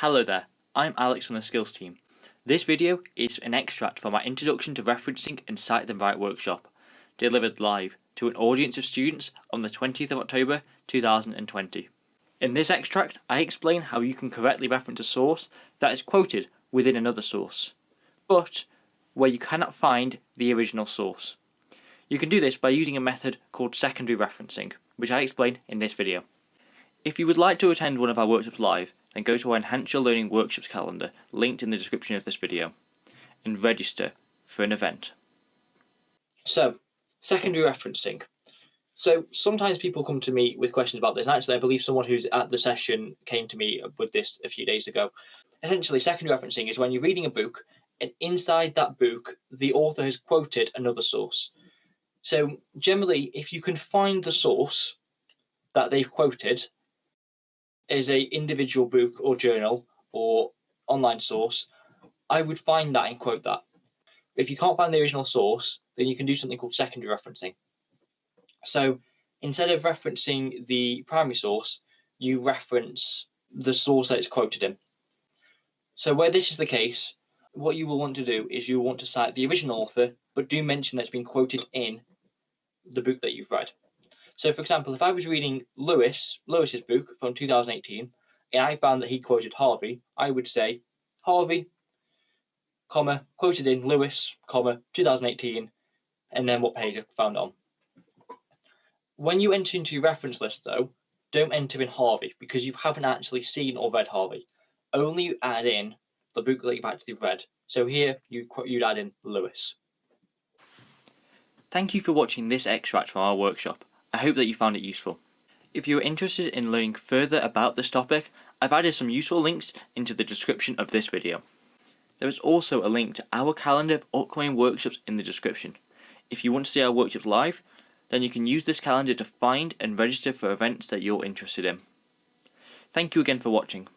Hello there, I'm Alex from the Skills team. This video is an extract from our Introduction to Referencing and Cite Them Right workshop, delivered live to an audience of students on the 20th of October 2020. In this extract, I explain how you can correctly reference a source that is quoted within another source, but where you cannot find the original source. You can do this by using a method called secondary referencing, which I explain in this video. If you would like to attend one of our workshops live, then go to our Enhance Your Learning Workshops calendar linked in the description of this video and register for an event. So, secondary referencing. So sometimes people come to me with questions about this. Actually, I believe someone who's at the session came to me with this a few days ago. Essentially, secondary referencing is when you're reading a book and inside that book, the author has quoted another source. So generally, if you can find the source that they've quoted as a individual book or journal or online source, I would find that and quote that. If you can't find the original source, then you can do something called secondary referencing. So instead of referencing the primary source, you reference the source that it's quoted in. So where this is the case, what you will want to do is you want to cite the original author, but do mention that it's been quoted in the book that you've read. So for example, if I was reading Lewis, Lewis's book from 2018, and I found that he quoted Harvey, I would say Harvey, comma, quoted in Lewis, comma, 2018, and then what page I found on. When you enter into your reference list though, don't enter in Harvey because you haven't actually seen or read Harvey. Only add in the book that you've actually read. So here you, you'd add in Lewis. Thank you for watching this extract from our workshop. I hope that you found it useful. If you are interested in learning further about this topic, I've added some useful links into the description of this video. There is also a link to our calendar of upcoming workshops in the description. If you want to see our workshops live, then you can use this calendar to find and register for events that you're interested in. Thank you again for watching.